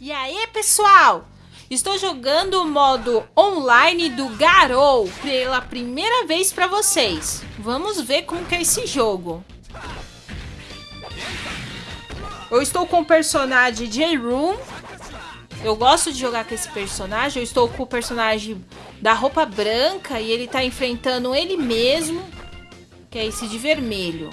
E aí, pessoal? Estou jogando o modo online do Garou pela primeira vez para vocês. Vamos ver como que é esse jogo. Eu estou com o personagem J-Room. Eu gosto de jogar com esse personagem. Eu estou com o personagem da roupa branca e ele está enfrentando ele mesmo, que é esse de vermelho.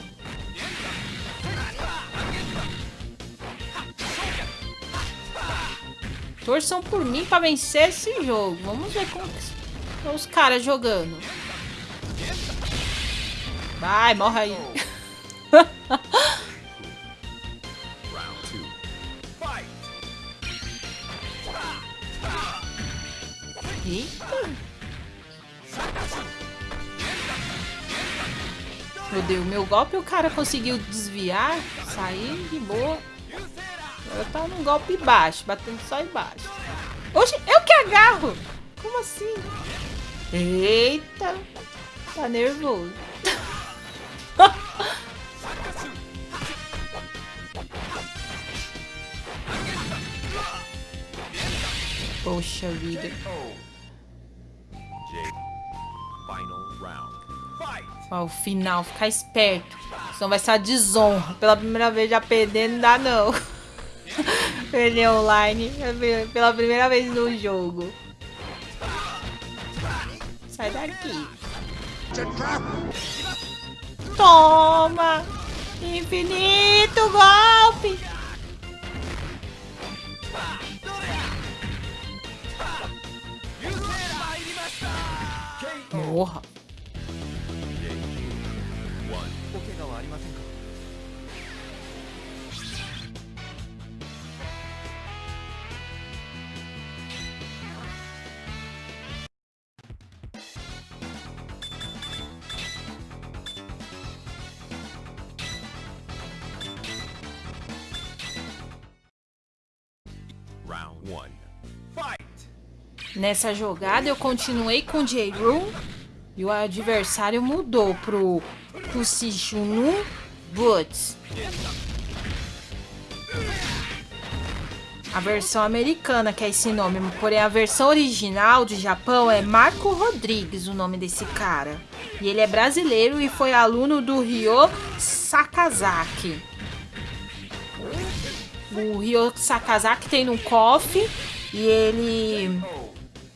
Torçam por mim para vencer esse jogo. Vamos ver como estão os caras jogando. Vai, morre aí. Eita. Meu Deus, meu golpe o cara conseguiu desviar, sair de boa. Ela tá num golpe baixo, batendo só embaixo. Oxe, eu que agarro! Como assim? Eita! Tá nervoso. Poxa vida. Ó, o final, ficar esperto. Senão vai ser a desonra. Pela primeira vez já perder não dá não. Perder online pela primeira vez no jogo. Sai daqui. Toma! Infinito golpe! Nessa jogada eu continuei com J-Room e o adversário mudou pro Kusishunu Boots. A versão americana que é esse nome, porém a versão original de Japão é Marco Rodrigues, o nome desse cara. E ele é brasileiro e foi aluno do Ryo Sakazaki. O Ryo Sakazaki tem no KOF e ele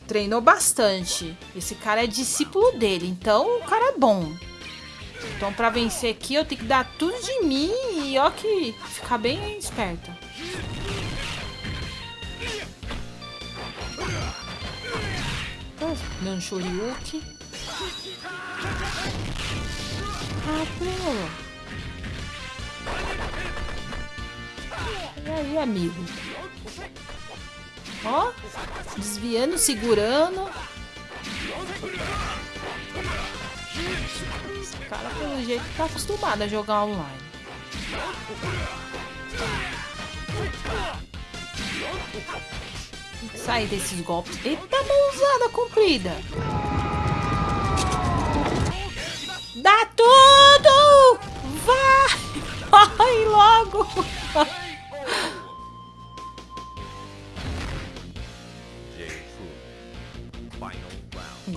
treinou bastante. Esse cara é discípulo dele, então o cara é bom. Então pra vencer aqui eu tenho que dar tudo de mim e ó que ficar bem. Dando Shoryuki. Ah, pô. E aí, amigo? Ó, desviando, segurando. Esse cara, pelo jeito, tá acostumado a jogar online. Sair desses golpes. Eita, mãozada comprida. Dá tudo! Vai! Vai logo!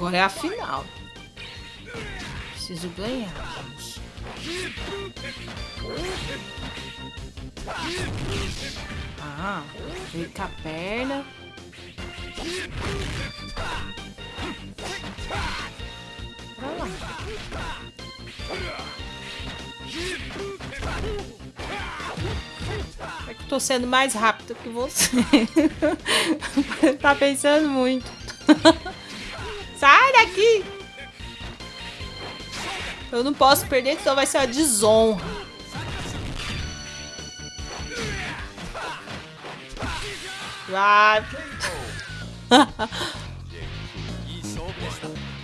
Agora é a final. Preciso ganhar. Ah, veio com a perna. Pra lá. É que tô sendo mais rápido que você. tá pensando muito. Sai daqui! Eu não posso perder, então vai ser uma desonra. Ah.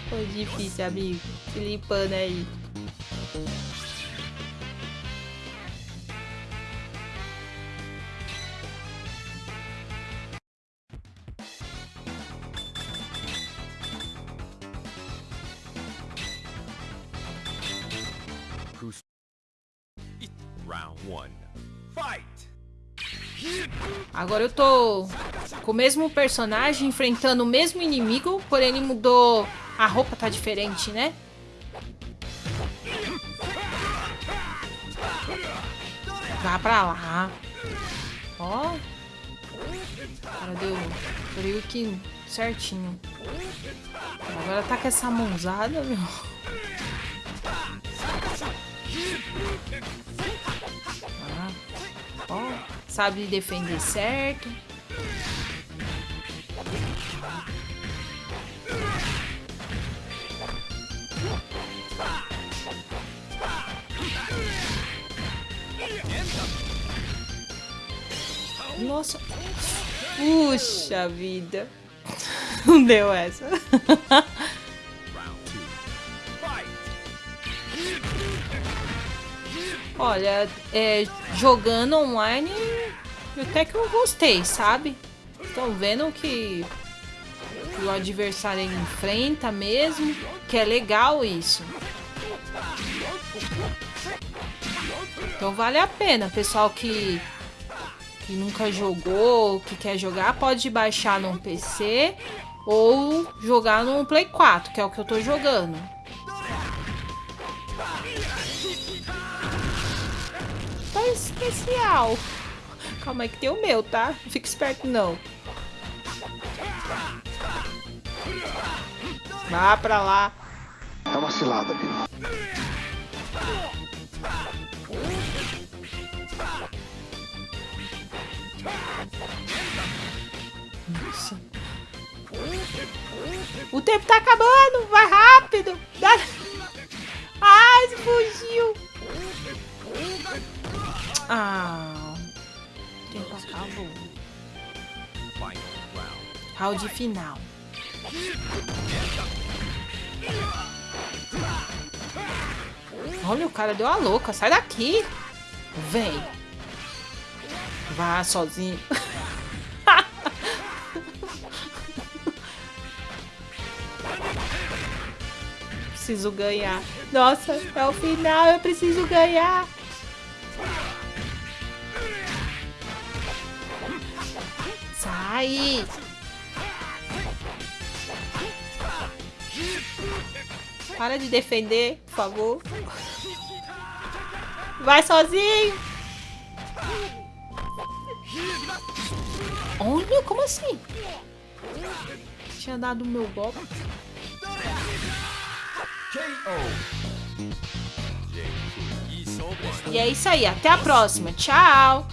Foi difícil, amigo. Se limpando aí. Agora eu tô com o mesmo personagem enfrentando o mesmo inimigo, porém ele mudou... A roupa tá diferente, né? Vá pra lá. Ó. Cara, deu... Que certinho. Agora tá com essa mãozada, meu. Sabe defender certo. Nossa. Puxa vida. Não deu essa. Olha, é, jogando online, até que eu gostei, sabe? Estão vendo que, o adversário enfrenta mesmo, que é legal isso. Então vale a pena, pessoal que que nunca jogou, que quer jogar, pode baixar num PC ou jogar no Play 4, que é o que eu tô jogando. Tá especial. Calma aí que tem o meu, tá? Não fica esperto não. Vá pra lá. É uma cilada. Nossa. O tempo tá acabando! Vai rápido! Dá... acabou. Round final. Olha, o cara deu a louca. Sai daqui. Vem. Vá sozinho. preciso ganhar. Nossa, é o final, eu preciso ganhar. Sai! Para de defender, por favor. Vai sozinho! Olha, como assim? Tinha dado o meu golpe. E é isso aí, até a próxima. Tchau!